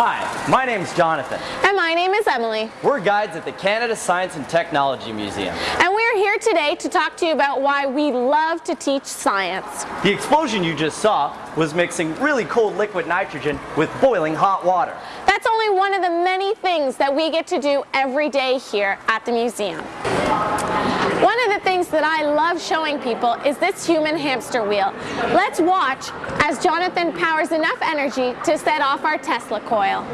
Hi, my name's Jonathan. And my name is Emily. We're guides at the Canada Science and Technology Museum. And we're here today to talk to you about why we love to teach science. The explosion you just saw was mixing really cold liquid nitrogen with boiling hot water. That's only one of the many things that we get to do every day here at the museum. One of the things that I love showing people is this human hamster wheel. Let's watch as Jonathan powers enough energy to set off our Tesla coil.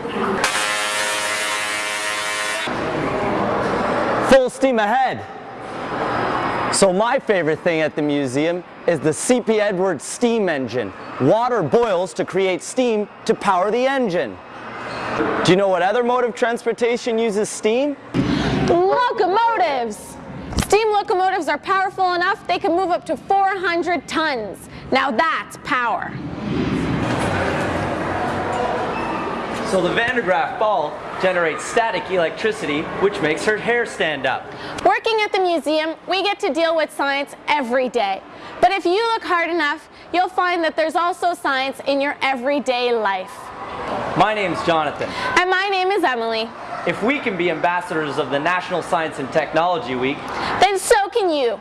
Full steam ahead. So my favorite thing at the museum is the C.P. Edwards steam engine. Water boils to create steam to power the engine. Do you know what other mode of transportation uses steam? Locomotives! Steam locomotives are powerful enough they can move up to 400 tons. Now that's power. So the Van de Graaff ball generates static electricity, which makes her hair stand up. Working at the museum, we get to deal with science every day. But if you look hard enough, you'll find that there's also science in your everyday life. My name's Jonathan. And my name is Emily. If we can be ambassadors of the National Science and Technology Week, Then so can you.